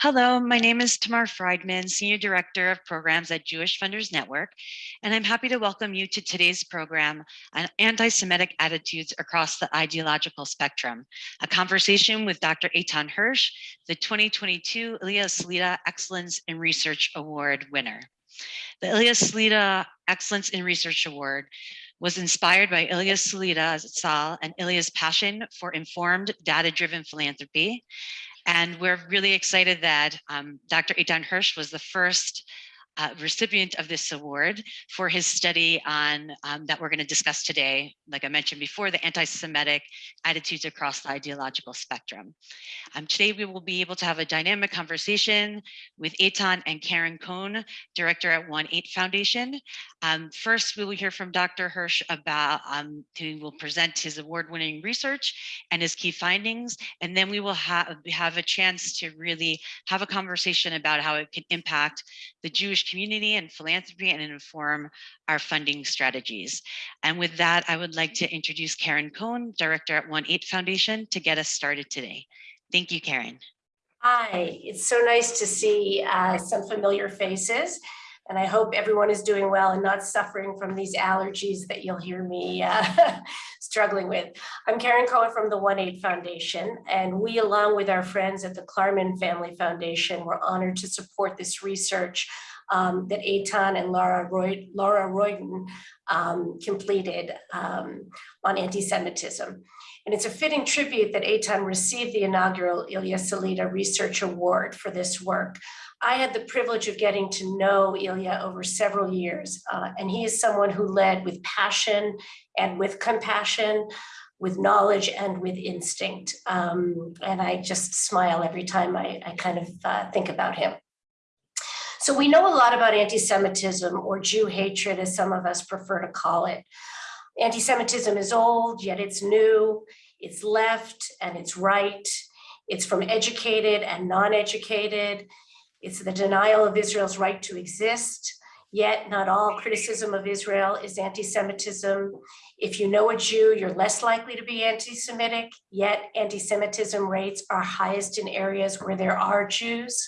Hello, my name is Tamar Friedman, Senior Director of Programs at Jewish Funders Network, and I'm happy to welcome you to today's program on anti-Semitic attitudes across the ideological spectrum, a conversation with Dr. Eitan Hersh, the 2022 Ilya Salita Excellence in Research Award winner. The Ilya Salita Excellence in Research Award was inspired by Ilya Salita Sal and Ilya's passion for informed data-driven philanthropy and we're really excited that um, Dr. Eitan Hersh was the first uh, recipient of this award for his study on um, that we're going to discuss today, like I mentioned before, the anti-Semitic attitudes across the ideological spectrum. Um, today we will be able to have a dynamic conversation with Eitan and Karen Cohn, director at One Eight Foundation. Um, first, we will hear from Dr. Hersh about, um, who will present his award-winning research and his key findings, and then we will have, have a chance to really have a conversation about how it can impact the Jewish community and philanthropy and inform our funding strategies. And with that, I would like to introduce Karen Cohn, Director at One Eight Foundation to get us started today. Thank you, Karen. Hi, it's so nice to see uh, some familiar faces. And I hope everyone is doing well and not suffering from these allergies that you'll hear me uh, struggling with. I'm Karen Cohen from the One Eight Foundation, and we, along with our friends at the Klarman Family Foundation, were honored to support this research um, that Eitan and Laura, Roy, Laura Royden um, completed um, on anti-Semitism. And it's a fitting tribute that Eitan received the inaugural Ilya Salita Research Award for this work. I had the privilege of getting to know Ilya over several years, uh, and he is someone who led with passion and with compassion, with knowledge and with instinct. Um, and I just smile every time I, I kind of uh, think about him. So we know a lot about anti-Semitism or Jew hatred, as some of us prefer to call it. Anti-Semitism is old, yet it's new, it's left and it's right. It's from educated and non-educated. It's the denial of Israel's right to exist. Yet not all criticism of Israel is anti-Semitism. If you know a Jew, you're less likely to be anti-Semitic, yet anti-Semitism rates are highest in areas where there are Jews.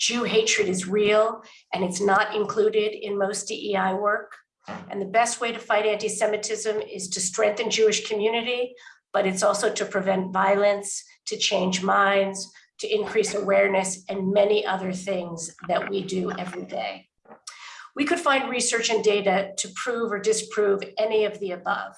Jew hatred is real and it's not included in most DEI work. And the best way to fight anti-Semitism is to strengthen Jewish community, but it's also to prevent violence, to change minds, to increase awareness, and many other things that we do every day. We could find research and data to prove or disprove any of the above.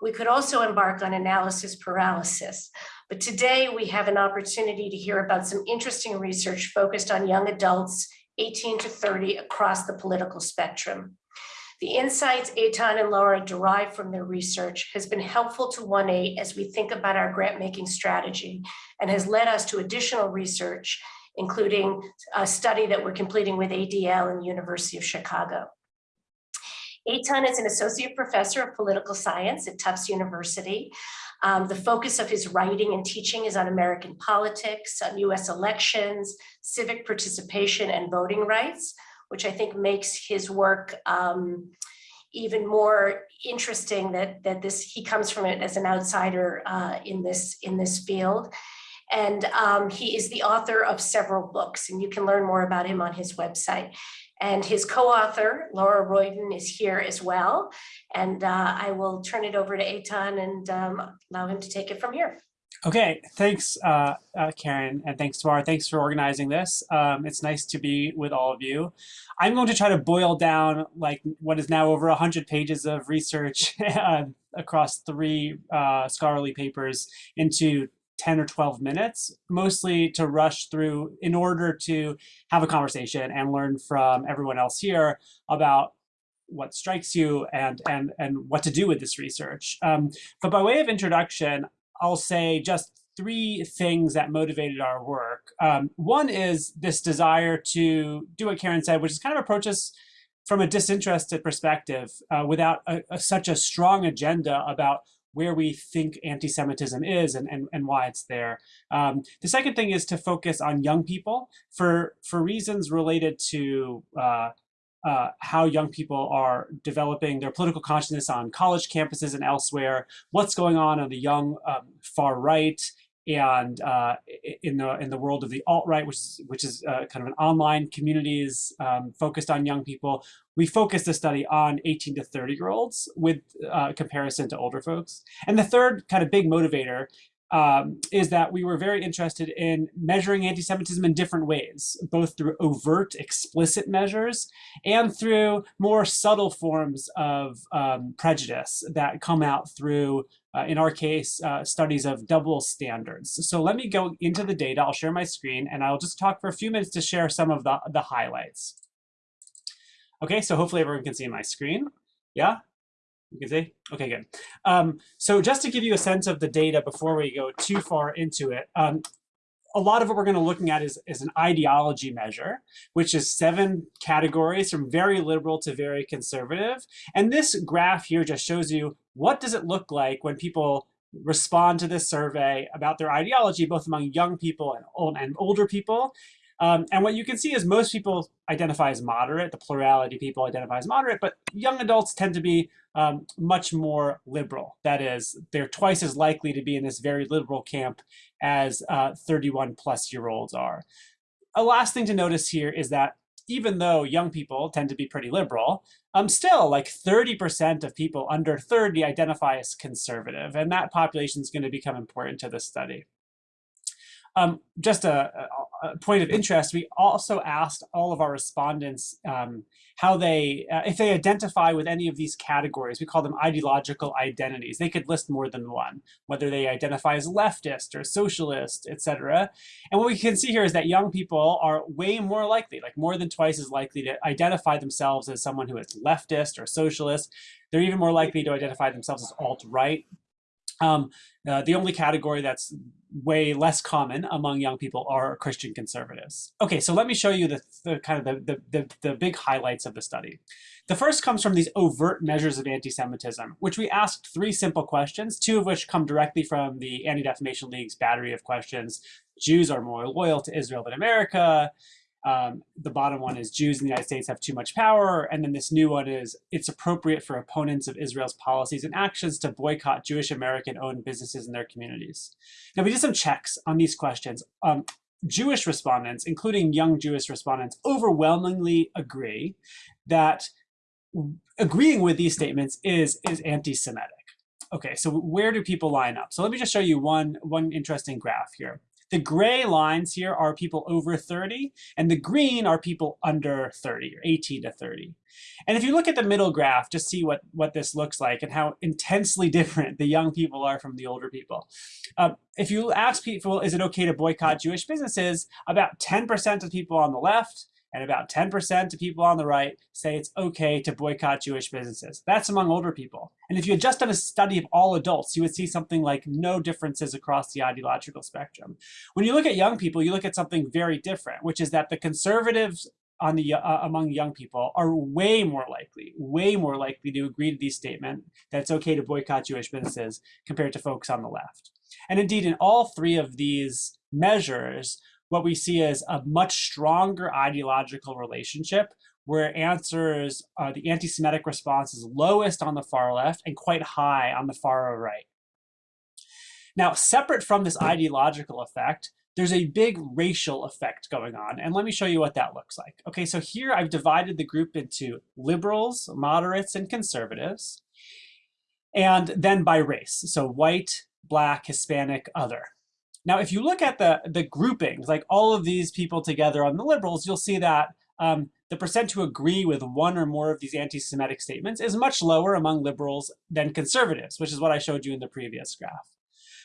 We could also embark on analysis paralysis, but today we have an opportunity to hear about some interesting research focused on young adults 18 to 30 across the political spectrum. The insights Eitan and Laura derive from their research has been helpful to One Eight as we think about our grant making strategy and has led us to additional research, including a study that we're completing with ADL and University of Chicago. Eitan is an associate professor of political science at Tufts University. Um, the focus of his writing and teaching is on American politics, on US elections, civic participation and voting rights, which I think makes his work um, even more interesting that, that this he comes from it as an outsider uh, in, this, in this field. And um, he is the author of several books, and you can learn more about him on his website. And his co-author, Laura Royden, is here as well. And uh, I will turn it over to Eitan and um, allow him to take it from here. Okay, thanks, uh, uh, Karen, and thanks, Tamara. Thanks for organizing this. Um, it's nice to be with all of you. I'm going to try to boil down like what is now over 100 pages of research uh, across three uh, scholarly papers into 10 or 12 minutes, mostly to rush through in order to have a conversation and learn from everyone else here about what strikes you and, and, and what to do with this research. Um, but by way of introduction, I'll say just three things that motivated our work. Um, one is this desire to do what Karen said, which is kind of approach us from a disinterested perspective uh, without a, a, such a strong agenda about where we think anti-Semitism is and, and, and why it's there. Um, the second thing is to focus on young people for, for reasons related to uh, uh, how young people are developing their political consciousness on college campuses and elsewhere, what's going on on the young um, far right, and uh, in the in the world of the alt right, which is which is uh, kind of an online communities um, focused on young people, we focused the study on 18 to 30 year olds with uh, comparison to older folks. And the third kind of big motivator um, is that we were very interested in measuring anti-Semitism in different ways, both through overt, explicit measures and through more subtle forms of um, prejudice that come out through, uh, in our case, uh, studies of double standards. So let me go into the data. I'll share my screen and I'll just talk for a few minutes to share some of the, the highlights. Okay, so hopefully everyone can see my screen. Yeah, you can see? Okay, good. Um, so just to give you a sense of the data before we go too far into it, um, a lot of what we're going to looking at is, is an ideology measure, which is seven categories from very liberal to very conservative. And this graph here just shows you what does it look like when people respond to this survey about their ideology, both among young people and, old, and older people. Um, and what you can see is most people identify as moderate, the plurality of people identify as moderate, but young adults tend to be um, much more liberal. That is, they're twice as likely to be in this very liberal camp as uh, 31 plus year olds are. A last thing to notice here is that even though young people tend to be pretty liberal, um, still like 30% of people under 30 identify as conservative, and that population is going to become important to this study. Um, just a, a, point of interest, we also asked all of our respondents um, how they, uh, if they identify with any of these categories, we call them ideological identities. They could list more than one, whether they identify as leftist or socialist, etc. And what we can see here is that young people are way more likely, like more than twice as likely to identify themselves as someone who is leftist or socialist. They're even more likely to identify themselves as alt-right. Um, uh, the only category that's way less common among young people are Christian conservatives. Okay, so let me show you the, the kind of the, the, the, the big highlights of the study. The first comes from these overt measures of anti-Semitism, which we asked three simple questions, two of which come directly from the Anti-Defamation League's battery of questions. Jews are more loyal to Israel than America. Um, the bottom one is Jews in the United States have too much power. And then this new one is it's appropriate for opponents of Israel's policies and actions to boycott Jewish American owned businesses in their communities. Now we did some checks on these questions. Um, Jewish respondents, including young Jewish respondents, overwhelmingly agree that agreeing with these statements is, is anti-Semitic. Okay, so where do people line up? So let me just show you one, one interesting graph here. The gray lines here are people over 30, and the green are people under 30, or 18 to 30. And if you look at the middle graph, just see what, what this looks like and how intensely different the young people are from the older people. Uh, if you ask people, is it okay to boycott Jewish businesses, about 10% of people on the left and about 10% of people on the right say it's okay to boycott Jewish businesses. That's among older people. And if you had just done a study of all adults, you would see something like no differences across the ideological spectrum. When you look at young people, you look at something very different, which is that the conservatives on the uh, among young people are way more likely, way more likely to agree to these statement that it's okay to boycott Jewish businesses compared to folks on the left. And indeed, in all three of these measures, what we see is a much stronger ideological relationship where answers, uh, the anti-Semitic response is lowest on the far left and quite high on the far right. Now, separate from this ideological effect, there's a big racial effect going on. And let me show you what that looks like. Okay, so here I've divided the group into liberals, moderates, and conservatives, and then by race. So white, black, Hispanic, other. Now, if you look at the, the groupings, like all of these people together on the liberals, you'll see that um, the percent who agree with one or more of these anti-Semitic statements is much lower among liberals than conservatives, which is what I showed you in the previous graph.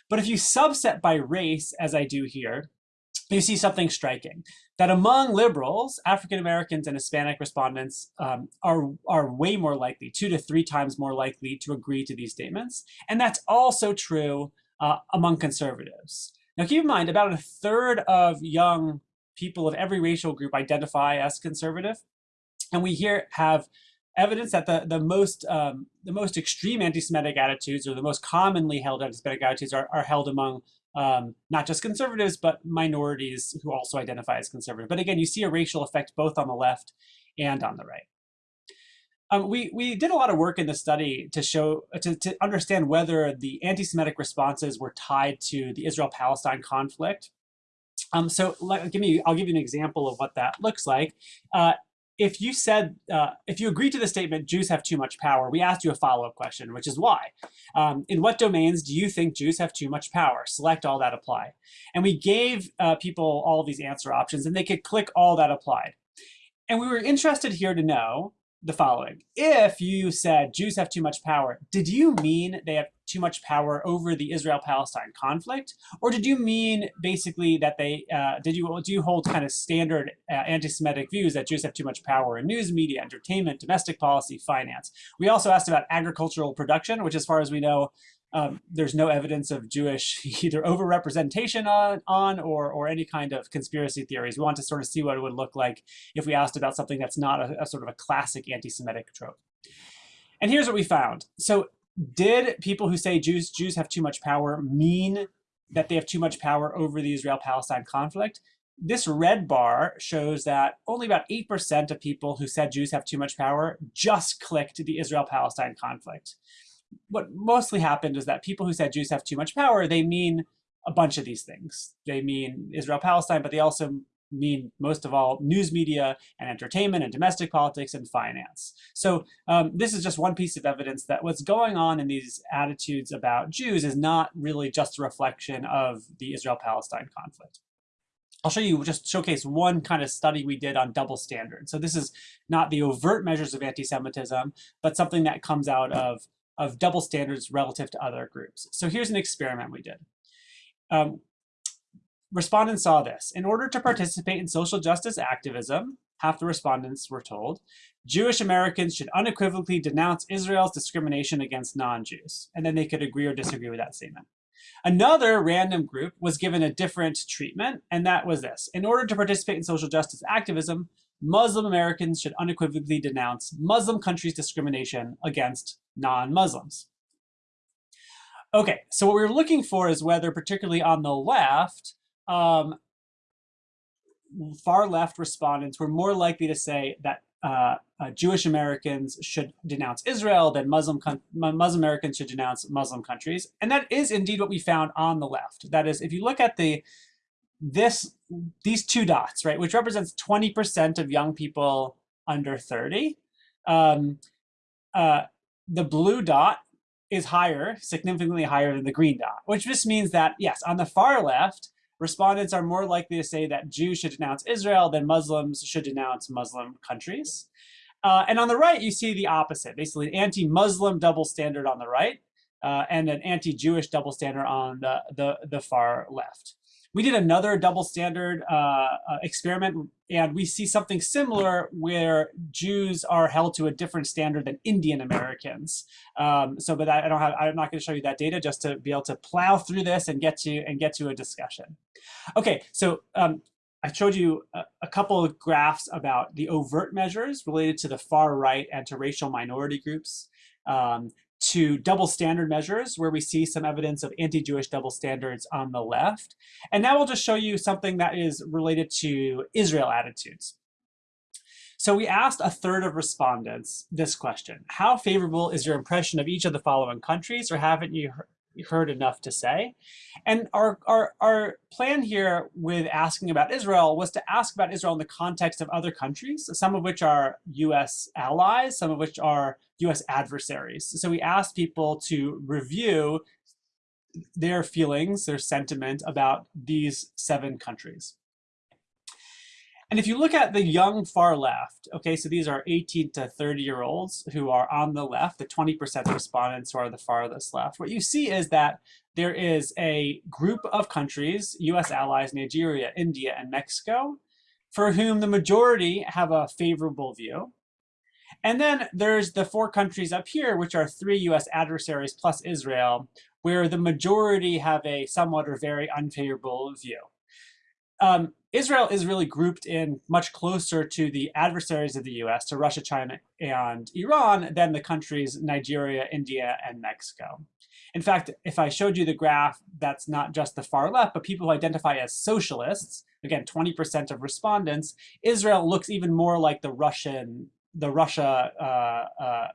But if you subset by race, as I do here, you see something striking, that among liberals, African Americans and Hispanic respondents um, are, are way more likely, two to three times more likely to agree to these statements. And that's also true uh, among conservatives. Now keep in mind, about a third of young people of every racial group identify as conservative. And we here have evidence that the, the, most, um, the most extreme anti-Semitic attitudes or the most commonly held anti-Semitic attitudes are, are held among um, not just conservatives, but minorities who also identify as conservative. But again, you see a racial effect both on the left and on the right. Um, we, we did a lot of work in the study to show, to, to understand whether the anti-Semitic responses were tied to the Israel-Palestine conflict. Um, so let, give me, I'll give you an example of what that looks like. Uh, if you said, uh, if you agree to the statement, Jews have too much power, we asked you a follow-up question, which is why? Um, in what domains do you think Jews have too much power? Select all that apply. And we gave uh, people all these answer options and they could click all that applied. And we were interested here to know the following. If you said Jews have too much power, did you mean they have too much power over the Israel-Palestine conflict? Or did you mean basically that they, uh, did you, do you hold kind of standard uh, anti-Semitic views that Jews have too much power in news media, entertainment, domestic policy, finance? We also asked about agricultural production, which as far as we know, um, there's no evidence of Jewish either overrepresentation on, on or, or any kind of conspiracy theories. We want to sort of see what it would look like if we asked about something that's not a, a sort of a classic anti-Semitic trope. And here's what we found. So did people who say Jews, Jews have too much power mean that they have too much power over the Israel-Palestine conflict? This red bar shows that only about 8% of people who said Jews have too much power just clicked the Israel-Palestine conflict what mostly happened is that people who said Jews have too much power, they mean a bunch of these things. They mean Israel-Palestine, but they also mean most of all news media and entertainment and domestic politics and finance. So um, this is just one piece of evidence that what's going on in these attitudes about Jews is not really just a reflection of the Israel-Palestine conflict. I'll show you, just showcase one kind of study we did on double standards. So this is not the overt measures of anti-Semitism, but something that comes out of of double standards relative to other groups. So here's an experiment we did. Um, respondents saw this. In order to participate in social justice activism, half the respondents were told, Jewish Americans should unequivocally denounce Israel's discrimination against non-Jews. And then they could agree or disagree with that statement. Another random group was given a different treatment, and that was this. In order to participate in social justice activism, Muslim Americans should unequivocally denounce Muslim countries' discrimination against non-Muslims. Okay, so what we're looking for is whether, particularly on the left, um, far left respondents were more likely to say that uh, uh, Jewish Americans should denounce Israel than Muslim, Muslim Americans should denounce Muslim countries. And that is indeed what we found on the left. That is, if you look at the this these two dots, right, which represents 20% of young people under 30, um, uh, the blue dot is higher, significantly higher than the green dot, which just means that, yes, on the far left, respondents are more likely to say that Jews should denounce Israel than Muslims should denounce Muslim countries. Uh, and on the right, you see the opposite, basically an anti-Muslim double standard on the right uh, and an anti-Jewish double standard on the, the, the far left. We did another double standard uh, uh, experiment, and we see something similar where Jews are held to a different standard than Indian Americans. Um, so, but I, I don't have, I'm not going to show you that data just to be able to plow through this and get to and get to a discussion. Okay, so um, I showed you a, a, couple of graphs about the overt measures related to the far right and to racial minority groups. Um, to double standard measures where we see some evidence of anti-Jewish double standards on the left. And now we'll just show you something that is related to Israel attitudes. So we asked a third of respondents this question. How favorable is your impression of each of the following countries or haven't you heard enough to say? And our, our, our plan here with asking about Israel was to ask about Israel in the context of other countries, some of which are US allies, some of which are US adversaries. So we asked people to review their feelings, their sentiment about these seven countries. And if you look at the young far left, okay, so these are 18 to 30 year olds who are on the left, the 20% respondents who are the farthest left, what you see is that there is a group of countries, US allies, Nigeria, India, and Mexico, for whom the majority have a favorable view. And then there's the four countries up here, which are three US adversaries plus Israel, where the majority have a somewhat or very unfavorable view. Um, Israel is really grouped in much closer to the adversaries of the US, to Russia, China, and Iran, than the countries Nigeria, India, and Mexico. In fact, if I showed you the graph, that's not just the far left, but people who identify as socialists, again, 20% of respondents, Israel looks even more like the Russian the Russia uh, uh,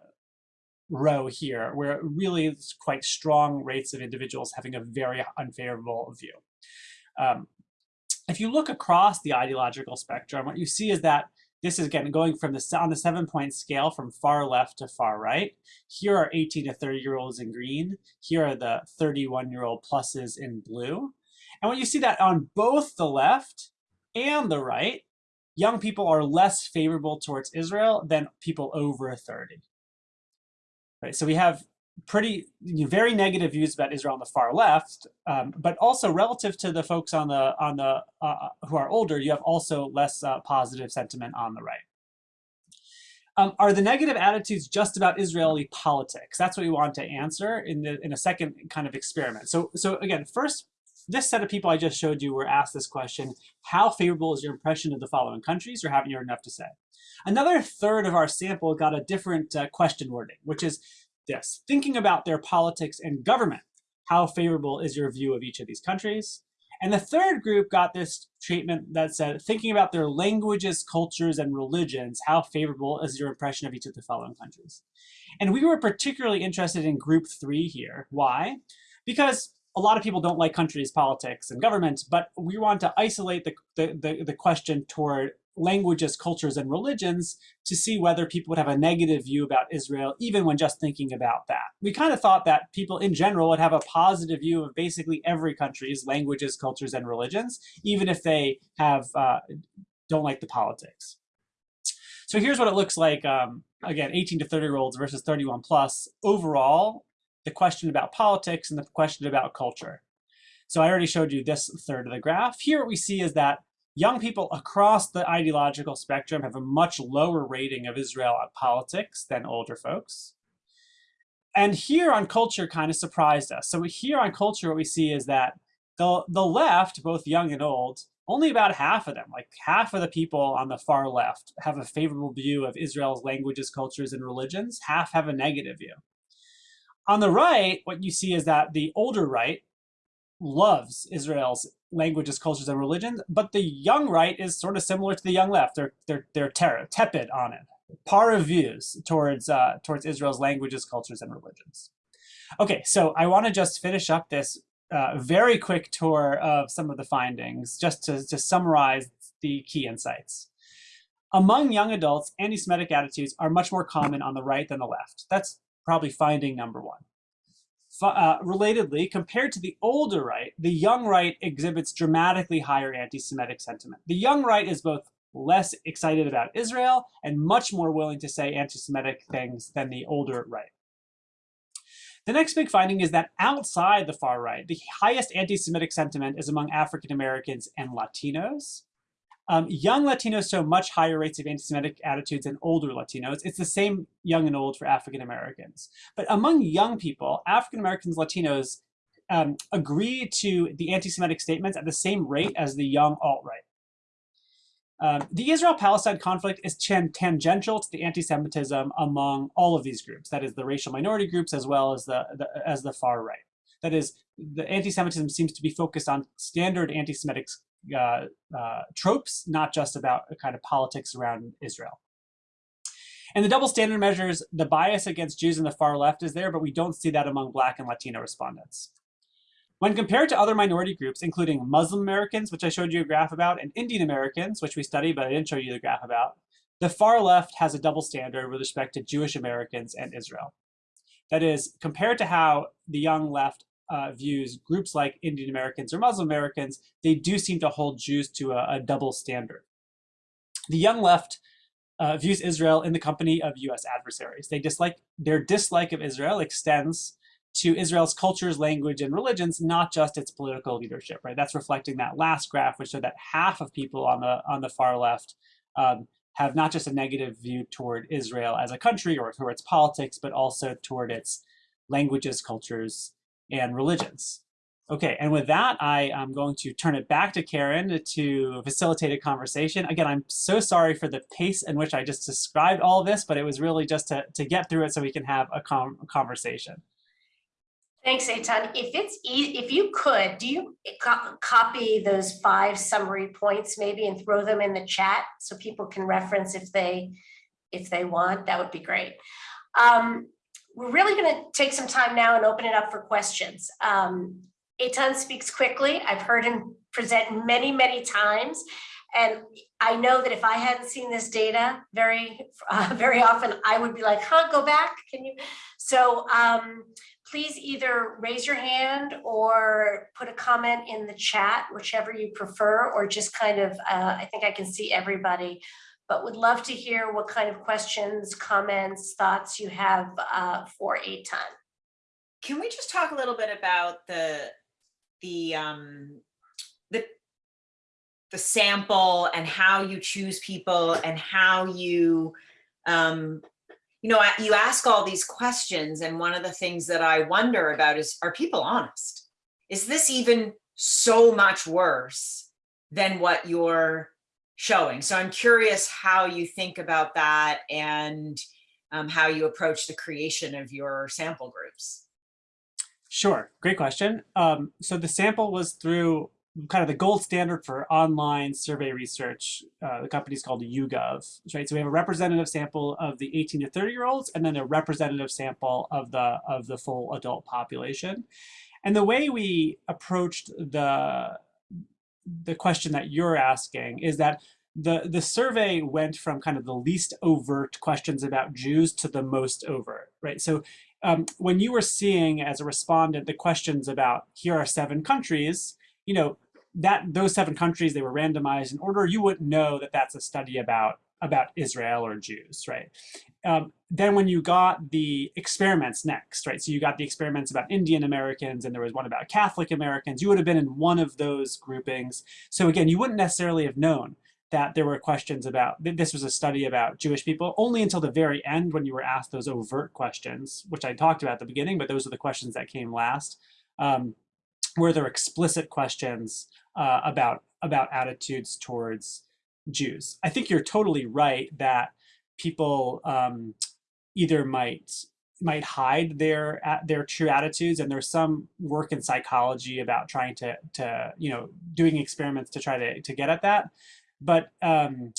row here, where really it's quite strong rates of individuals having a very unfavorable view. Um, if you look across the ideological spectrum, what you see is that this is again going from the on the seven point scale from far left to far right. Here are 18 to 30 year olds in green. Here are the 31 year old pluses in blue. And when you see that on both the left and the right, young people are less favorable towards Israel than people over 30. Right, so we have pretty very negative views about Israel on the far left, um, but also relative to the folks on the on the uh, who are older, you have also less uh, positive sentiment on the right. Um, are the negative attitudes just about Israeli politics? That's what we want to answer in the in a second kind of experiment. So so again, first, this set of people I just showed you were asked this question: How favorable is your impression of the following countries, or haven't you heard enough to say? Another third of our sample got a different uh, question wording, which is this, thinking about their politics and government, how favorable is your view of each of these countries? And the third group got this treatment that said, thinking about their languages, cultures, and religions, how favorable is your impression of each of the following countries? And we were particularly interested in group three here. Why? Because a lot of people don't like countries, politics, and government, but we want to isolate the, the, the, the question toward languages, cultures, and religions to see whether people would have a negative view about Israel, even when just thinking about that. We kind of thought that people in general would have a positive view of basically every country's languages, cultures, and religions, even if they have uh, don't like the politics. So here's what it looks like, um, again, 18 to 30 year olds versus 31 plus. Overall, the question about politics and the question about culture. So I already showed you this third of the graph. Here what we see is that Young people across the ideological spectrum have a much lower rating of Israel on politics than older folks. And here on culture kind of surprised us. So here on culture, what we see is that the, the left, both young and old, only about half of them, like half of the people on the far left have a favorable view of Israel's languages, cultures, and religions. Half have a negative view. On the right, what you see is that the older right loves Israel's languages, cultures, and religions, but the young right is sort of similar to the young left. They're they're they're tepid on it, par of views towards uh, towards Israel's languages, cultures, and religions. Okay, so I want to just finish up this uh, very quick tour of some of the findings, just to to summarize the key insights. Among young adults, anti-Semitic attitudes are much more common on the right than the left. That's probably finding number one. Uh, relatedly, compared to the older right, the young right exhibits dramatically higher anti-Semitic sentiment. The young right is both less excited about Israel and much more willing to say anti-Semitic things than the older right. The next big finding is that outside the far right, the highest anti-Semitic sentiment is among African Americans and Latinos. Um, young Latinos show much higher rates of anti-Semitic attitudes than older Latinos. It's the same young and old for African Americans. But among young people, African Americans, Latinos um, agree to the anti-Semitic statements at the same rate as the young alt-right. Um, the Israel-Palestine conflict is tangential to the anti-Semitism among all of these groups. That is the racial minority groups as well as the, the as the far right. That is, the anti-Semitism seems to be focused on standard anti-Semitic uh, uh, tropes, not just about a kind of politics around Israel. And the double standard measures, the bias against Jews in the far left is there, but we don't see that among Black and Latino respondents. When compared to other minority groups, including Muslim Americans, which I showed you a graph about, and Indian Americans, which we studied, but I didn't show you the graph about, the far left has a double standard with respect to Jewish Americans and Israel. That is, compared to how the young left uh, views groups like Indian Americans or Muslim Americans, they do seem to hold Jews to a, a double standard. The young left uh, views Israel in the company of US adversaries. They dislike, their dislike of Israel extends to Israel's cultures, language, and religions, not just its political leadership, right? That's reflecting that last graph, which showed that half of people on the, on the far left um, have not just a negative view toward Israel as a country or toward its politics, but also toward its languages, cultures, and religions. Okay, and with that, I am going to turn it back to Karen to facilitate a conversation. Again, I'm so sorry for the pace in which I just described all this, but it was really just to, to get through it so we can have a, a conversation. Thanks, Eitan. If it's e if you could, do you co copy those five summary points maybe and throw them in the chat so people can reference if they if they want, that would be great. Um, we're really going to take some time now and open it up for questions. Um, Eitan speaks quickly. I've heard him present many, many times. And I know that if I hadn't seen this data very, uh, very often, I would be like, huh, go back, can you? So um, please either raise your hand or put a comment in the chat, whichever you prefer, or just kind of, uh, I think I can see everybody, but would love to hear what kind of questions, comments, thoughts you have uh, for Eitan. Can we just talk a little bit about the the um the the sample and how you choose people and how you um you know you ask all these questions and one of the things that I wonder about is are people honest? Is this even so much worse than what you're showing? So I'm curious how you think about that and um, how you approach the creation of your sample groups. Sure, great question. Um, so the sample was through kind of the gold standard for online survey research. Uh, the company's called YouGov, right? So we have a representative sample of the 18 to 30 year olds, and then a representative sample of the of the full adult population. And the way we approached the the question that you're asking is that the the survey went from kind of the least overt questions about Jews to the most overt, right? So um, when you were seeing as a respondent the questions about here are seven countries, you know that those seven countries they were randomized in order, you wouldn't know that that's a study about about Israel or Jews, right? Um, then when you got the experiments next, right? So you got the experiments about Indian Americans and there was one about Catholic Americans. You would have been in one of those groupings. So again, you wouldn't necessarily have known that there were questions about, this was a study about Jewish people, only until the very end when you were asked those overt questions, which I talked about at the beginning, but those are the questions that came last, um, where there explicit questions uh, about, about attitudes towards Jews. I think you're totally right that people um, either might might hide their their true attitudes and there's some work in psychology about trying to to you know doing experiments to try to to get at that but um,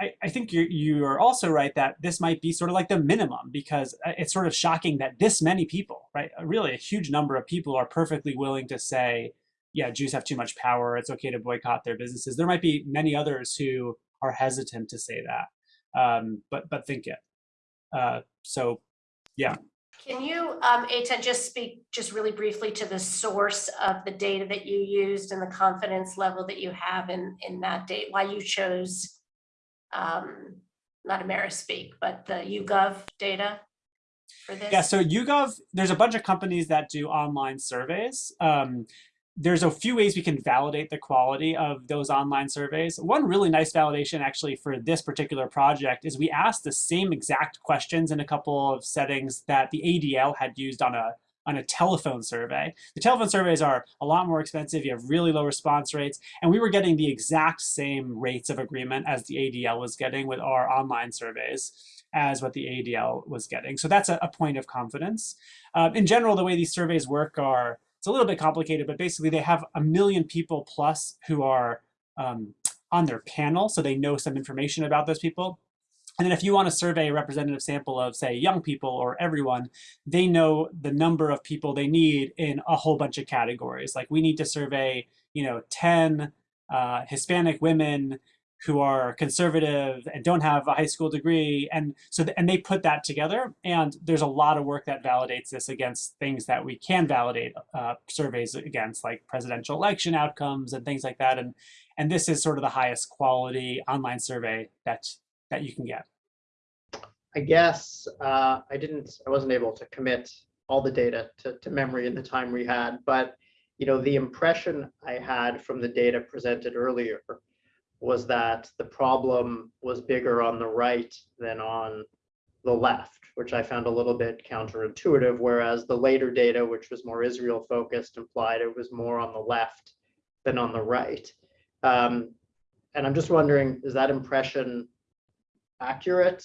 I, I think you you are also right that this might be sort of like the minimum because uh, it's sort of shocking that this many people, right, really a huge number of people are perfectly willing to say, yeah, Jews have too much power. It's okay to boycott their businesses. There might be many others who are hesitant to say that, um, but but think it. Uh, so, yeah. Can you, um, Eitan, just speak just really briefly to the source of the data that you used and the confidence level that you have in, in that date, why you chose, um, not Amerispeak, but the YouGov data for this? Yeah, so YouGov, there's a bunch of companies that do online surveys. Um, there's a few ways we can validate the quality of those online surveys. One really nice validation actually for this particular project is we asked the same exact questions in a couple of settings that the ADL had used on a on a telephone survey. The telephone surveys are a lot more expensive. You have really low response rates. And we were getting the exact same rates of agreement as the ADL was getting with our online surveys as what the ADL was getting. So that's a, a point of confidence. Um, in general, the way these surveys work are it's a little bit complicated, but basically they have a million people plus who are um, on their panel, so they know some information about those people. And then if you want to survey a representative sample of, say, young people or everyone, they know the number of people they need in a whole bunch of categories. Like we need to survey, you know, 10 uh, Hispanic women who are conservative and don't have a high school degree and so th and they put that together and there's a lot of work that validates this against things that we can validate uh, surveys against like presidential election outcomes and things like that and and this is sort of the highest quality online survey that that you can get. I guess uh, I didn't, I wasn't able to commit all the data to, to memory in the time we had, but you know, the impression I had from the data presented earlier was that the problem was bigger on the right than on the left, which I found a little bit counterintuitive, whereas the later data, which was more Israel focused, implied it was more on the left than on the right. Um, and I'm just wondering, is that impression accurate?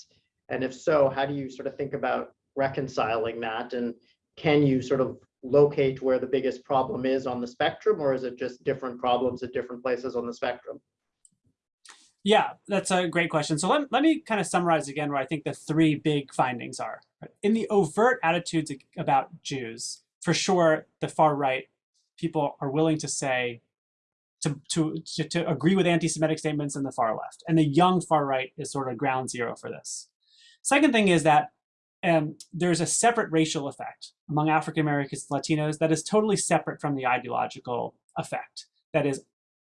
And if so, how do you sort of think about reconciling that? And can you sort of locate where the biggest problem is on the spectrum, or is it just different problems at different places on the spectrum? Yeah, that's a great question. So let, let me kind of summarize again where I think the three big findings are. In the overt attitudes about Jews, for sure, the far right people are willing to say, to, to, to, to agree with anti-Semitic statements in the far left. And the young far right is sort of ground zero for this. Second thing is that um, there's a separate racial effect among African Americans Latinos that is totally separate from the ideological effect. That is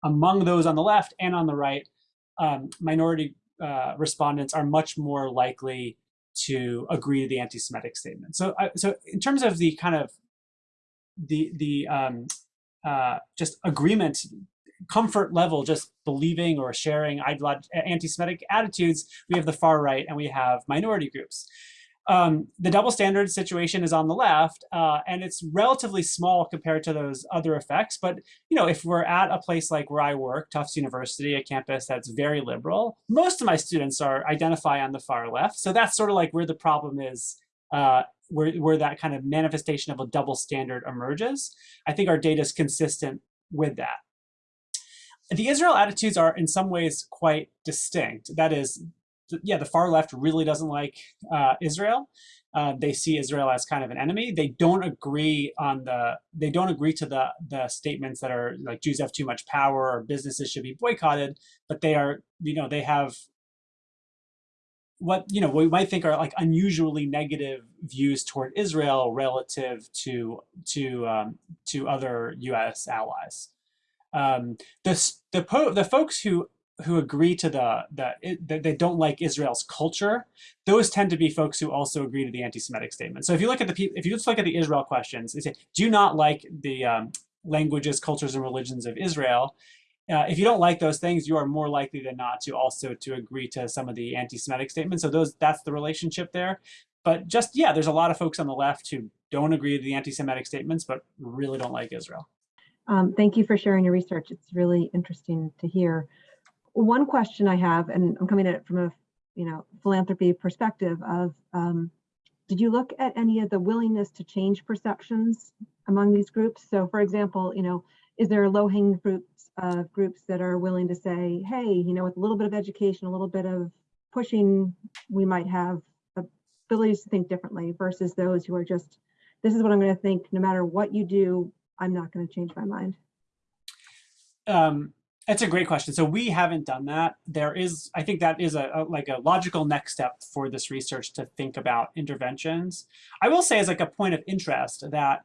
among those on the left and on the right, um, minority uh, respondents are much more likely to agree to the anti-Semitic statement. So, uh, so in terms of the kind of the the um, uh, just agreement, comfort level, just believing or sharing anti-Semitic attitudes, we have the far right and we have minority groups. Um, the double standard situation is on the left, uh, and it's relatively small compared to those other effects. But you know, if we're at a place like where I work, Tufts University, a campus that's very liberal, most of my students are identify on the far left. So that's sort of like where the problem is, uh, where where that kind of manifestation of a double standard emerges. I think our data is consistent with that. The Israel attitudes are in some ways quite distinct. That is, yeah, the far left really doesn't like uh, Israel. Uh, they see Israel as kind of an enemy. They don't agree on the. They don't agree to the the statements that are like Jews have too much power or businesses should be boycotted. But they are, you know, they have what you know we might think are like unusually negative views toward Israel relative to to um, to other U.S. allies. Um, the the po the folks who who agree to the, the that they don't like Israel's culture, those tend to be folks who also agree to the anti-Semitic statement. So if you look at the people, if you just look at the Israel questions, they say, do you not like the um, languages, cultures, and religions of Israel? Uh, if you don't like those things, you are more likely than not to also to agree to some of the anti-Semitic statements. So those that's the relationship there. But just yeah, there's a lot of folks on the left who don't agree to the anti-Semitic statements, but really don't like Israel. Um, thank you for sharing your research. It's really interesting to hear one question I have, and I'm coming at it from a you know philanthropy perspective of um, did you look at any of the willingness to change perceptions among these groups? So for example, you know, is there low-hanging groups uh, groups that are willing to say, hey, you know, with a little bit of education, a little bit of pushing, we might have abilities to think differently versus those who are just, this is what I'm going to think, no matter what you do, I'm not going to change my mind. Um, that's a great question. So we haven't done that. There is, I think that is a, a, like a logical next step for this research to think about interventions. I will say as like a point of interest that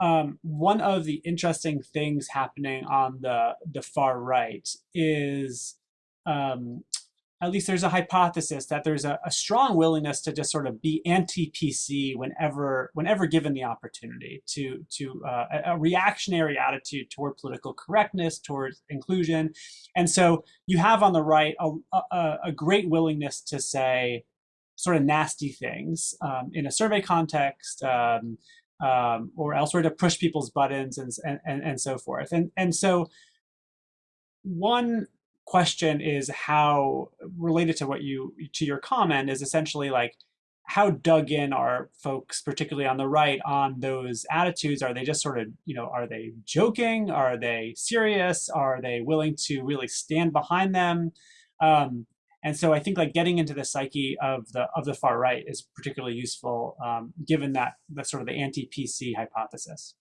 um, one of the interesting things happening on the the far right is um, at least there's a hypothesis that there's a, a, strong willingness to just sort of be anti-PC whenever whenever given the opportunity to to uh, a, reactionary attitude toward political correctness, towards inclusion, and so you have on the right a, a, a great willingness to say sort of nasty things um, in a survey context. Um, um, or elsewhere to push people's buttons and, and, and so forth. And, and so one question is how related to what you to your comment is essentially like how dug in are folks particularly on the right on those attitudes? Are they just sort of you know are they joking? Are they serious? Are they willing to really stand behind them? Um, and so i think like getting into the psyche of the of the far right is particularly useful um, given that the sort of the anti-pc hypothesis.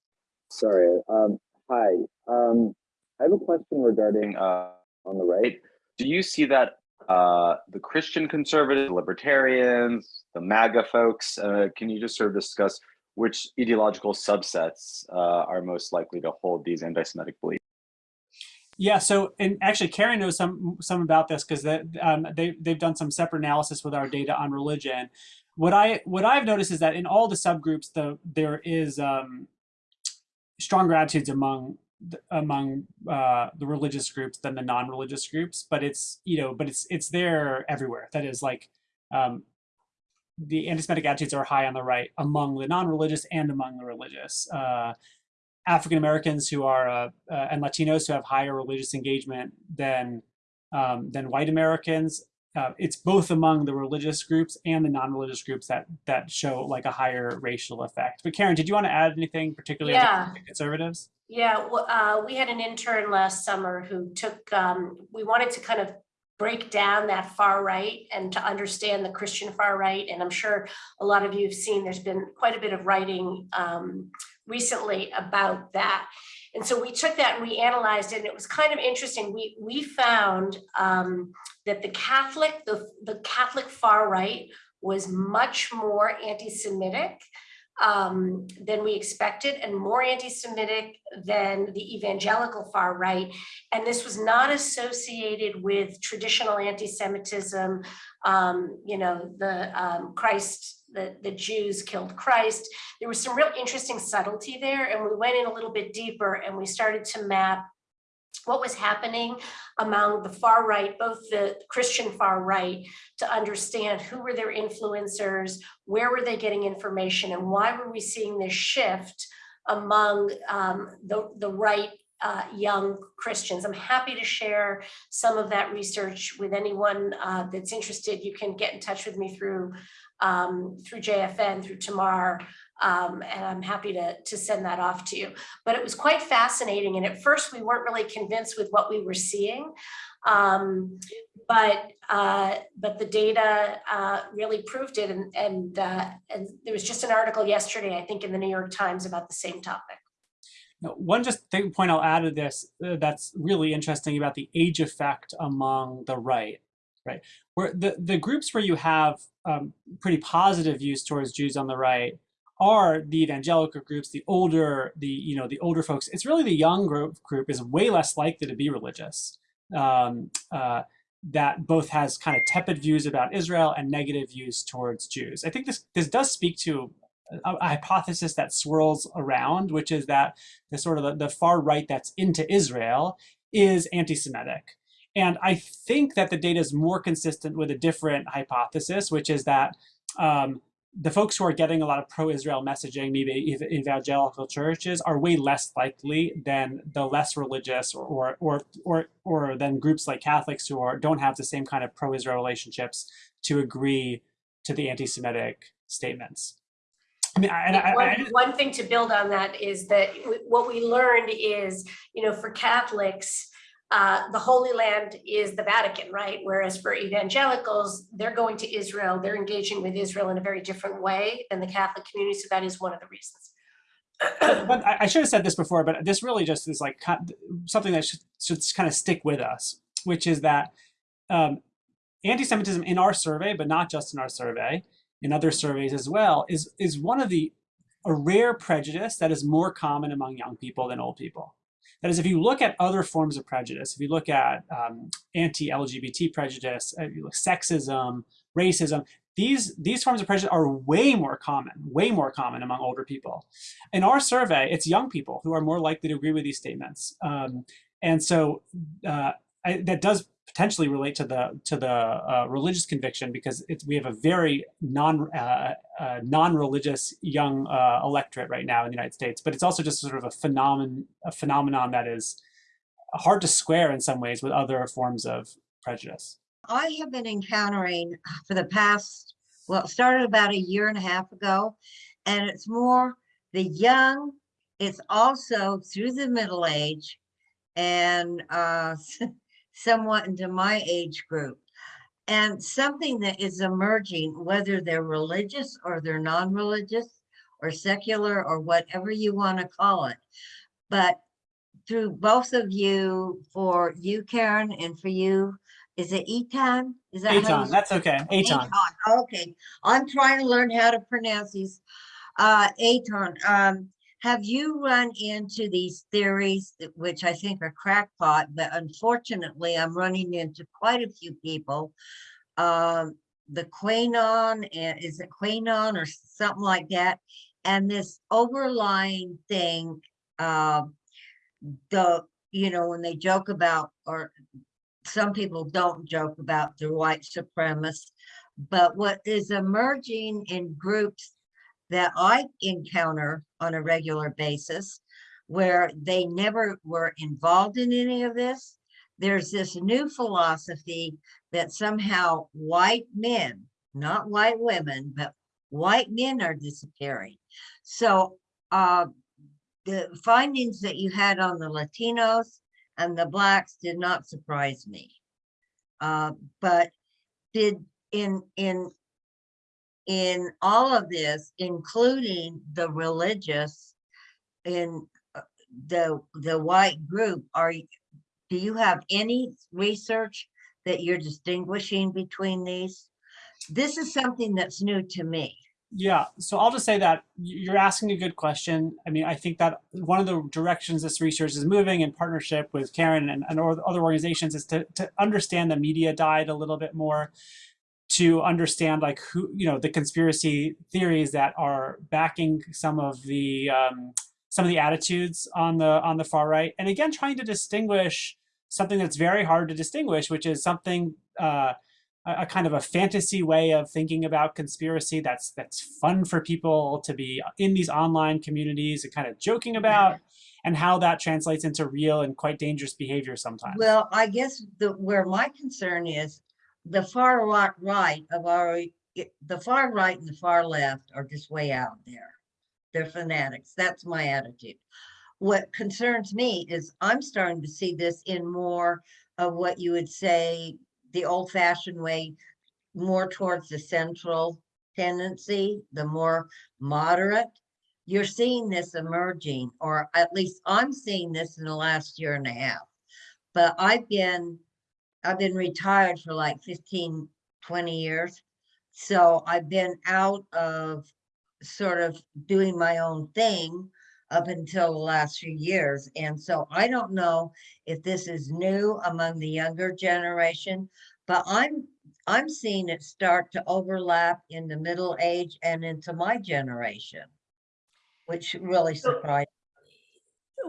Sorry um, hi. Um, i have a question regarding uh on the right. Do you see that uh, the Christian conservatives, libertarians, the MAGA folks, uh, can you just sort of discuss which ideological subsets uh, are most likely to hold these anti-Semitic beliefs? Yeah, so and actually Karen knows some some about this because um, they they've done some separate analysis with our data on religion. What I what I've noticed is that in all the subgroups, the there is um, stronger attitudes among among uh, the religious groups than the non-religious groups, but it's you know, but it's it's there everywhere. That is like um, the anti-Semitic attitudes are high on the right among the non-religious and among the religious. Uh, African Americans who are uh, uh, and Latinos who have higher religious engagement than um, than white Americans. Uh, it's both among the religious groups and the non-religious groups that that show like a higher racial effect. But Karen, did you want to add anything particularly yeah. conservatives? Yeah, uh, we had an intern last summer who took, um, we wanted to kind of break down that far right and to understand the Christian far right. And I'm sure a lot of you have seen there's been quite a bit of writing um, recently about that. And so we took that and we analyzed it and it was kind of interesting. We, we found um, that the Catholic, the, the Catholic far right was much more anti-Semitic um, than we expected and more anti-Semitic than the evangelical far right. And this was not associated with traditional anti-Semitism, um, you know, the um, Christ, the, the Jews killed Christ. There was some real interesting subtlety there and we went in a little bit deeper and we started to map what was happening among the far right, both the Christian far right, to understand who were their influencers, where were they getting information, and why were we seeing this shift among um, the, the right uh, young Christians. I'm happy to share some of that research with anyone uh, that's interested. You can get in touch with me through um, through JFN, through Tamar, um, and I'm happy to, to send that off to you. But it was quite fascinating. And at first we weren't really convinced with what we were seeing. Um, but uh, but the data uh, really proved it. And, and, uh, and there was just an article yesterday, I think in the New York Times about the same topic. Now, One just thing, point I'll add to this uh, that's really interesting about the age effect among the right, right? Where the, the groups where you have um, pretty positive views towards Jews on the right are the evangelical groups, the older, the you know the older folks. It's really the young group group is way less likely to be religious. Um, uh, that both has kind of tepid views about Israel and negative views towards Jews. I think this this does speak to a, a hypothesis that swirls around, which is that the sort of the, the far right that's into Israel is anti-Semitic. And I think that the data is more consistent with a different hypothesis, which is that um, the folks who are getting a lot of pro-Israel messaging, maybe ev- evangelical churches, are way less likely than the less religious or or or or, than groups like Catholics who are don't have the same kind of pro-Israel relationships to agree to the anti-Semitic statements. I mean, I, I, one, one thing to build on that is that what we learned is, you know, for Catholics, uh, the Holy Land is the Vatican, right? Whereas for evangelicals, they're going to Israel, they're engaging with Israel in a very different way than the Catholic community. So that is one of the reasons. but I, should have said this before, but this really just is like something that should, should kind of stick with us, which is that um, anti-Semitism in our survey, but not just in our survey, in other surveys as well, is is one of the a rare prejudice that is more common among young people than old people. That is, if you look at other forms of prejudice, if you look at um, anti-LGBT prejudice, uh, sexism, racism, these these forms of prejudice are way more common, way more common among older people. In our survey, it's young people who are more likely to agree with these statements, um, and so uh, I, that does potentially relate to the to the uh, religious conviction because we have a very non uh, uh, non-religious young uh, electorate right now in the United States, but it's also just sort of a phenomenon a phenomenon that is hard to square in some ways with other forms of prejudice. I have been encountering for the past, well, it started about a year and a half ago, and it's more the young, it's also through the middle age and uh, somewhat into my age group. And something that is emerging, whether they're religious or they're non-religious or secular or whatever you want to call it. But through both of you, for you, Karen, and for you, is it Etan? Is that you- that's okay. Aton, Okay, I'm trying to learn how to pronounce these. Uh, Aton, um, have you run into these theories, that- which I think are crackpot, but unfortunately, I'm running into quite a few people. Um, the Quanon, is it Quanon or something like that? And this overlying thing, uh, the, you know, when they joke about, or some people don't joke about the white supremacists, but what is emerging in groups that I encounter on a regular basis, where they never were involved in any of this, there's this new philosophy that somehow white men, not white women, but white men are disappearing. So uh, the findings that you had on the Latinos and the blacks did not surprise me. Uh, but did in, in, in all of this, including the religious in uh, the, the white group, are, do you have any research that you're distinguishing between these? This is something that's new to me. Yeah, so I'll just say that you're asking a good question. I mean, I think that one of the directions this research is moving in partnership with Karen and, and other organizations is to, to understand the media diet a little bit more, to understand like who, you know, the conspiracy theories that are backing some of the um, some of the attitudes on the on the far right, and again, trying to distinguish something that's very hard to distinguish, which is something. Uh, a, kind of a fantasy way of thinking about conspiracy that's that's fun for people to be in these online communities and kind of joking about and how that translates into real and quite dangerous behavior sometimes Well, I guess the, where my concern is, the far right, right of our, the far right and the far left are just way out there. They're fanatics. That's my attitude. What concerns me is I'm starting to see this in more of what you would say, the old fashioned way, more towards the central tendency, the more moderate. You're seeing this emerging, or at least I'm seeing this in the last year and a half. But I've been, I've been retired for like 15, 20 years. So I've been out of sort of doing my own thing up until the last few years. And so I don't know if this is new among the younger generation, but I'm, I'm seeing it start to overlap in the middle age and into my generation, which really surprised.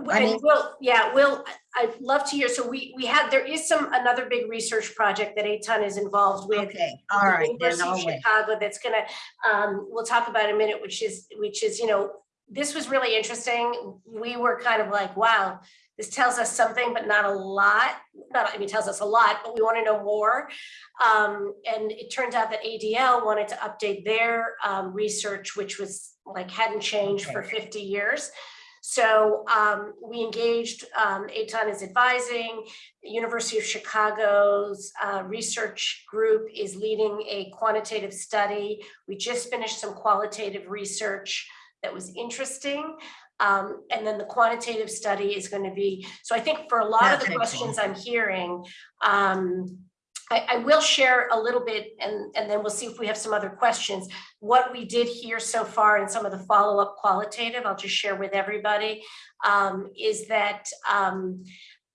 I mean- Will, yeah, Will, I- I'd love to hear, so we, we had, there is some, another big research project that Eitan is involved with. Okay, all the right, then University of. Chicago that's gonna, um, we'll talk about in a minute, which is, which is, you know, this was really interesting. We were kind of like, wow, this tells us something, but not a lot. Not, I mean, tells us a lot, but we want to know more. Um, and it turns out that ADL wanted to update their, um, research, which was like, hadn't changed for fifty years. So, um, we engaged, um, Eitan is advising, University of Chicago's uh, research group is leading a quantitative study. We just finished some qualitative research that was interesting. Um, and then the quantitative study is going to be, so I think for a lot of the questions. I'm hearing, um, I, I will share a little bit and, and then we'll see if we have some other questions. What we did here so far and some of the follow-up qualitative, I'll just share with everybody, um, is that um,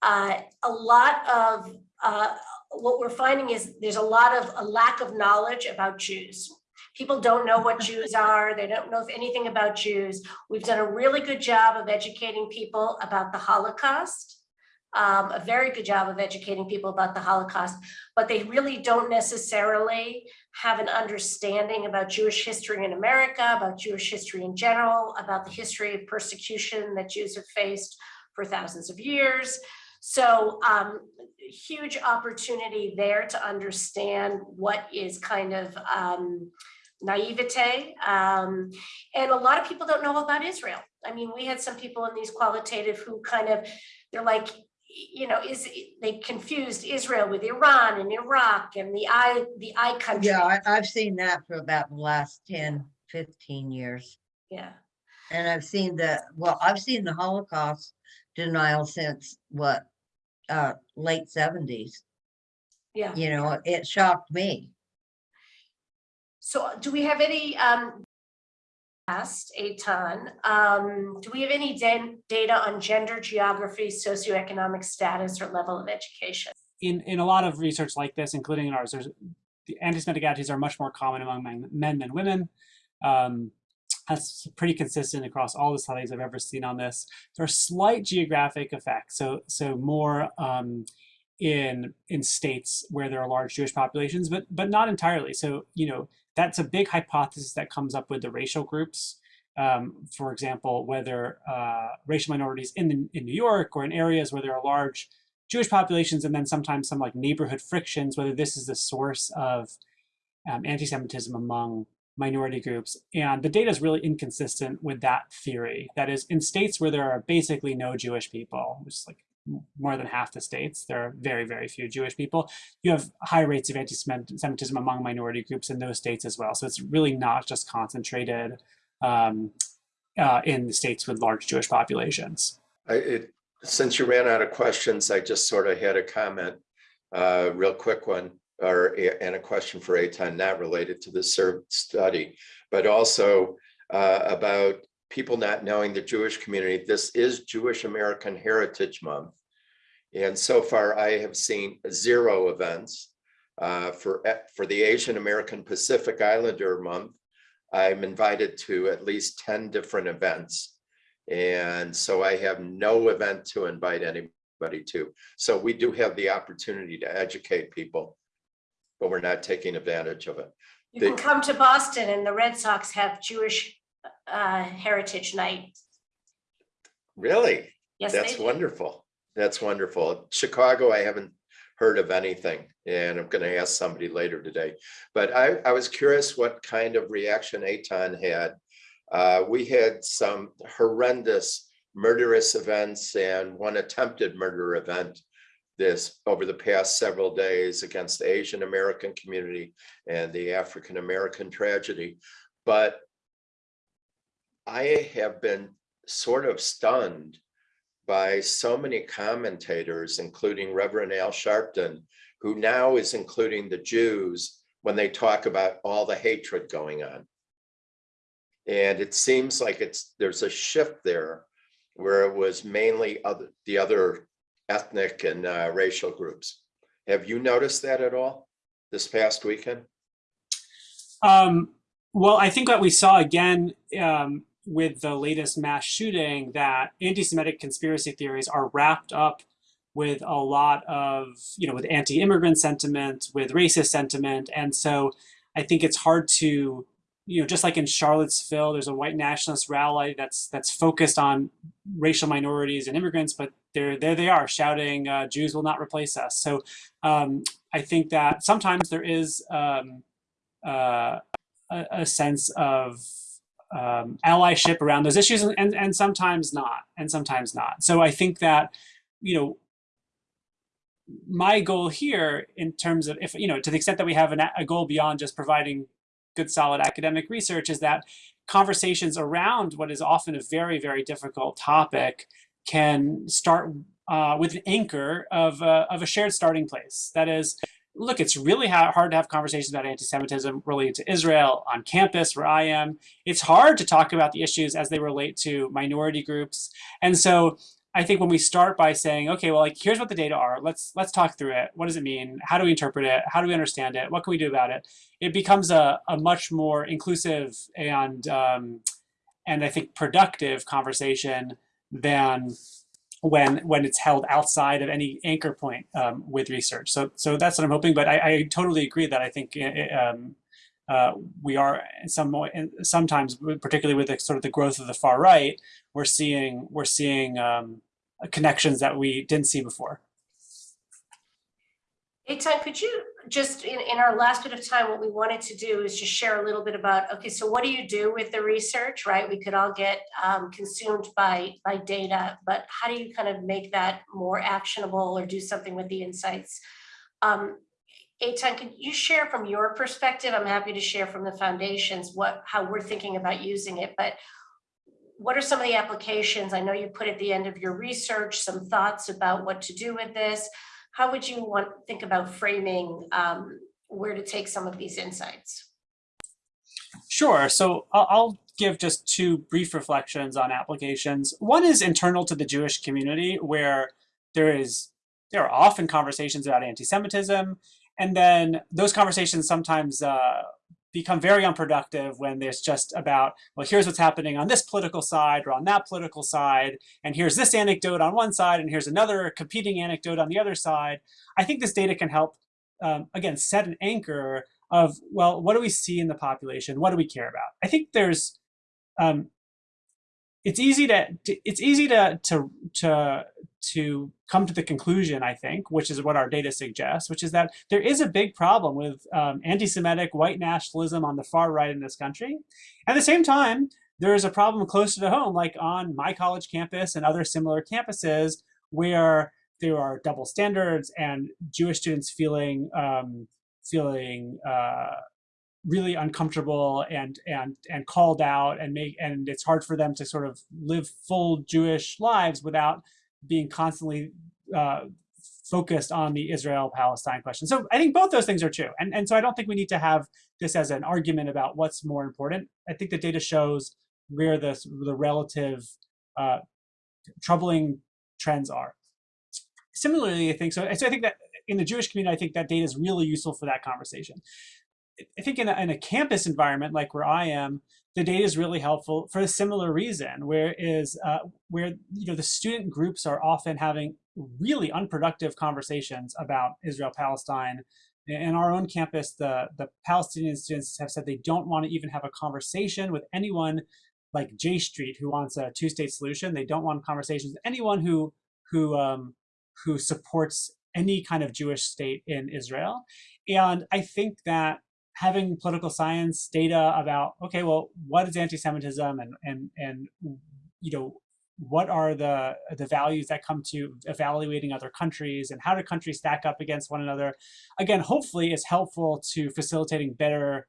uh, a lot of uh, what we're finding is there's a lot of a lack of knowledge about Jews. People don't know what Jews are. They don't know anything about Jews. We've done a really good job of educating people about the Holocaust. Um, a very good job of educating people about the Holocaust, but they really don't necessarily have an understanding about Jewish history in America, about Jewish history in general, about the history of persecution that Jews have faced for thousands of years. So um, huge opportunity there to understand what is kind of um, naivete. Um, and a lot of people don't know about Israel. I mean, we had some people in these qualitative who kind of, they're like, you know, is they confused Israel with Iran and Iraq and the I, the I country. Yeah, I, I've seen that for about the last 10, 15 years. Yeah. And I've seen the, well, I've seen the Holocaust denial since what, uh, late seventies. Yeah. You know, it shocked me. So do we have any, um, past a ton, um, do we have any data on gender, geography, socioeconomic status or level of education? in in a lot of research like this including in ours the anti-semitic attitudes are much more common among men, men than women um, that's pretty consistent across all the studies I've ever seen on this. There are slight geographic effects, so so more um, in in states where there are large Jewish populations, but but not entirely. So you know that's a big hypothesis that comes up with the racial groups. Um, for example, whether uh, racial minorities in the, in New York or in areas where there are large Jewish populations, and then sometimes some like neighborhood frictions, whether this is the source of um, anti-Semitism among minority groups. And the data is really inconsistent with that theory. That is, in states where there are basically no Jewish people, just like more than half the states. There are very, very few Jewish people. You have high rates of anti-Semitism among minority groups in those states as well. So it's really not just concentrated um, uh, in the states with large Jewish populations. I, it, since you ran out of questions, I just sort of had a comment, uh, real quick one, or, and a question for Eitan, not related to the SERB study, but also uh, about people not knowing the Jewish community. This is Jewish American Heritage Month. And so far, I have seen zero events. Uh, for, for the Asian American Pacific Islander Month, I'm invited to at least 10 different events. And so I have no event to invite anybody to. So we do have the opportunity to educate people, but we're not taking advantage of it. You They- can come to Boston and the Red Sox have Jewish uh, Heritage Night. Really? Yes, they That's do. wonderful. That's wonderful. Chicago, I haven't heard of anything, and I'm going to ask somebody later today. But I, I was curious what kind of reaction Aton had. Uh, we had some horrendous murderous events and one attempted murder event this over the past several days against the Asian American community and the African American tragedy. But I have been sort of stunned by so many commentators, including Reverend Al Sharpton, who now is including the Jews when they talk about all the hatred going on. And it seems like it's there's a shift there where it was mainly other the other ethnic and uh, racial groups. Have you noticed that at all this past weekend? Um, well, I think what we saw again um, with the latest mass shooting that anti-Semitic conspiracy theories are wrapped up with a lot of, you know, with anti-immigrant sentiment, with racist sentiment. And so I think it's hard to, you know, just like in Charlottesville, there's a white nationalist rally that's that's focused on racial minorities and immigrants, but there, there they are shouting, uh, Jews will not replace us. So um, I think that sometimes there is um, uh, a, a sense of um, allyship around those issues and, and, and sometimes not, and sometimes not. So I think that, you know, my goal here in terms of if, you know, to the extent that we have an, a goal beyond just providing good solid academic research is that conversations around what is often a very, very difficult topic can start uh, with an anchor of, uh, of a shared starting place. That is, look, it's really ha hard to have conversations about anti-Semitism related to Israel on campus where I am. It's hard to talk about the issues as they relate to minority groups. And so I think when we start by saying, okay, well, like here's what the data are. Let's let's talk through it. What does it mean? How do we interpret it? How do we understand it? What can we do about it? It becomes a, a much more inclusive and um, and I think productive conversation than when when it's held outside of any anchor point um, with research. So so that's what I'm hoping. But I, I totally agree that I think um, uh, we are some sometimes, particularly with the, sort of the growth of the far right, we're seeing we're seeing um, connections that we didn't see before. Eitan, could you just, in, in our last bit of time, what we wanted to do is just share a little bit about, okay, so what do you do with the research, right? We could all get um, consumed by, by data, but how do you kind of make that more actionable or do something with the insights? Um, Eitan, could you share from your perspective? I'm happy to share from the foundations what how we're thinking about using it, but what are some of the applications? I know you put at the end of your research some thoughts about what to do with this. How would you want think about framing um, where to take some of these insights? Sure. So I'll, give just two brief reflections on applications. One is internal to the Jewish community, where there is there are often conversations about anti-Semitism, and then those conversations sometimes uh, become very unproductive when there's just about, well, here's what's happening on this political side or on that political side, and here's this anecdote on one side, and here's another competing anecdote on the other side. I think this data can help, um, again, set an anchor of, well, what do we see in the population? What do we care about? I think there's, um, it's easy to, it's easy to, to, to, to come to the conclusion, I think, which is what our data suggests, which is that there is a big problem with um, anti-Semitic white nationalism on the far right in this country. At the same time, there is a problem closer to home, like on my college campus and other similar campuses, where there are double standards and Jewish students feeling um, feeling uh, really uncomfortable and and and called out and make and it's hard for them to sort of live full Jewish lives without being constantly uh, focused on the Israel-Palestine question. So I think both those things are true. And, and so I don't think we need to have this as an argument about what's more important. I think the data shows where the, the relative uh, troubling trends are. Similarly, I think so. So I think that in the Jewish community, I think that data is really useful for that conversation. I think in a, in a campus environment like where I am, the data is really helpful for a similar reason, where is uh, where you know the student groups are often having really unproductive conversations about Israel Palestine. In our own campus, the the Palestinian students have said they don't want to even have a conversation with anyone like J Street who wants a two-state solution. They don't want conversations with anyone who who um, who supports any kind of Jewish state in Israel. And I think that having political science data about okay well what is anti-semitism and and and you know what are the the values that come to evaluating other countries and how do countries stack up against one another? Again hopefully is helpful to facilitating better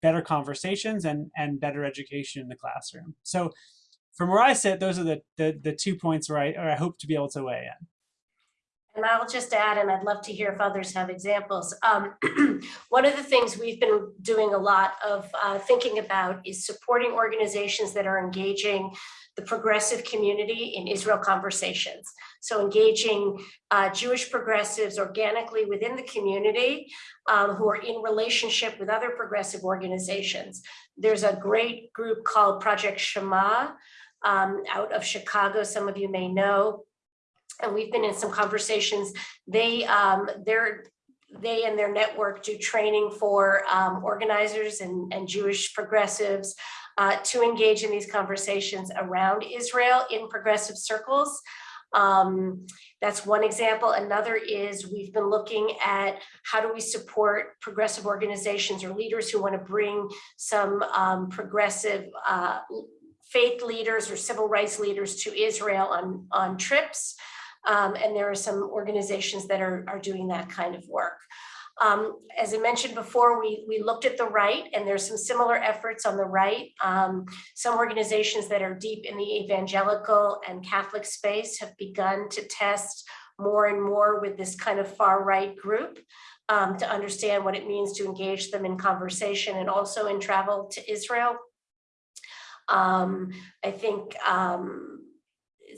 better conversations and and better education in the classroom. So from where i sit those are the the, the two points where I, where I hope to be able to weigh in And I'll just add, and I'd love to hear if others have examples. Um, one of the things we've been doing a lot of uh, thinking about is supporting organizations that are engaging the progressive community in Israel conversations. So engaging uh, Jewish progressives organically within the community um, who are in relationship with other progressive organizations. There's a great group called Project Shema um, out of Chicago, some of you may know, and we've been in some conversations. They, um, they're, they and their network do training for um, organizers and, and Jewish progressives uh, to engage in these conversations around Israel in progressive circles. Um, that's one example. Another is we've been looking at how do we support progressive organizations or leaders who want to bring some um, progressive uh, faith leaders or civil rights leaders to Israel on, on trips. Um, and there are some organizations that are, are doing that kind of work. Um, as I mentioned before, we, we looked at the right and there's some similar efforts on the right. Um, some organizations that are deep in the evangelical and Catholic space have begun to test more and more with this kind of far right group um, to understand what it means to engage them in conversation and also in travel to Israel. Um, I think, um,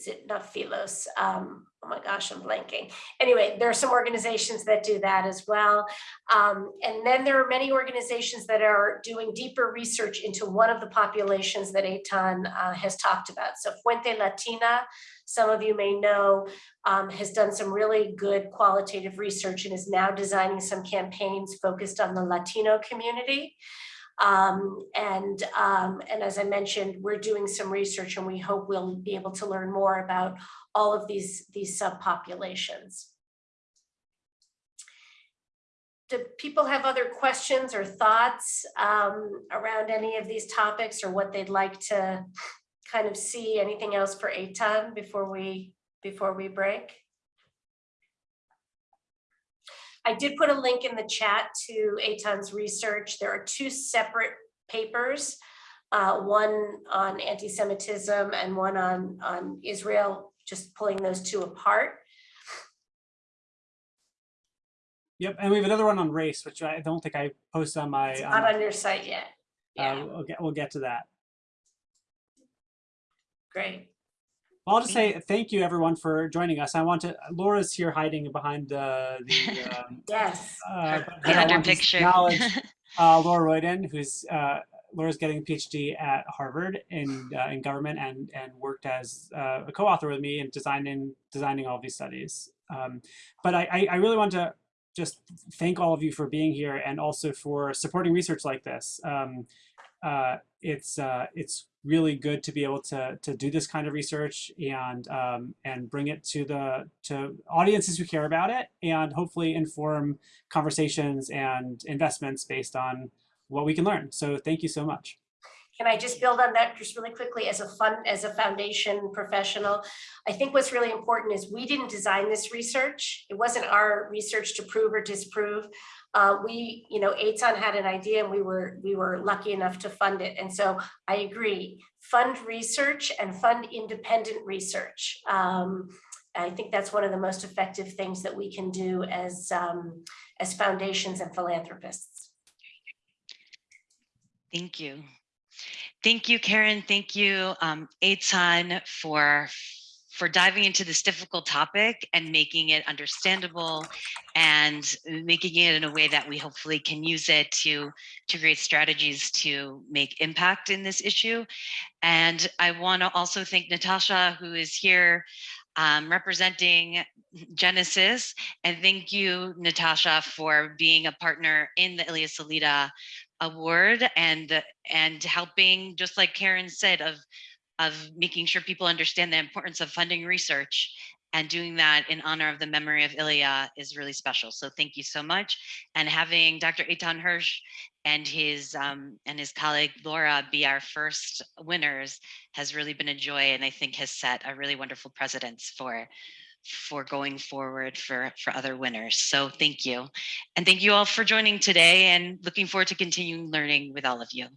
is it not Philos? Um, oh my gosh, I'm blanking. Anyway, there are some organizations that do that as well. Um, and then there are many organizations that are doing deeper research into one of the populations that Eitan uh, has talked about. So Fuente Latina, some of you may know, um, has done some really good qualitative research and is now designing some campaigns focused on the Latino community. Um, and, um, and as I mentioned, we're doing some research and we hope we'll be able to learn more about all of these, these subpopulations. Do people have other questions or thoughts um, around any of these topics or what they'd like to kind of see? Anything else for Eitan before we, before we break? I did put a link in the chat to Eitan's research. There are two separate papers, uh, one on anti-Semitism and one on, on Israel, just pulling those two apart. Yep, and we have another one on race, which I don't think I posted on my. It's on not my- on your site yet. uh, Yeah, we'll get we'll get to that. great. Well, I'll just say thank you everyone for joining us. I want to Laura's here hiding behind uh, the. Um, Yes. uh, but The I under want picture. acknowledge, uh, Laura Royden, who's uh, Laura's getting a PhD at Harvard in uh, in government and and worked as uh, a co-author with me in designing designing all these studies. Um, but I, I I really want to just thank all of you for being here and also for supporting research like this. Um, uh, it's uh, it's really good to be able to to do this kind of research and um, and bring it to the to audiences who care about it and hopefully inform conversations and investments based on what we can learn. So thank you so much. can I just build on that just really quickly as a fund, as a foundation professional? I think what's really important is we didn't design this research. It wasn't our research to prove or disprove. Uh, we, you know, Eitan had an idea and we were, we were lucky enough to fund it. And so I agree, fund research and fund independent research. Um, I think that's one of the most effective things that we can do as, um, as foundations and philanthropists. Thank you. Thank you, Karen. Thank you, um, Eitan, for for diving into this difficult topic and making it understandable and making it in a way that we hopefully can use it to to create strategies to make impact in this issue. And I want to also thank Natasha, who is here um, representing Genesis. And thank you, Natasha, for being a partner in the Ilya Salita Award and and helping, just like Karen said, of of making sure people understand the importance of funding research and doing that in honor of the memory of Ilya is really special. So thank you so much. And having Dr. Eitan Hersh and his um, and his colleague Laura be our first winners has really been a joy and I think has set a really wonderful precedence for for going forward for for other winners. So thank you. And thank you all for joining today and looking forward to continuing learning with all of you.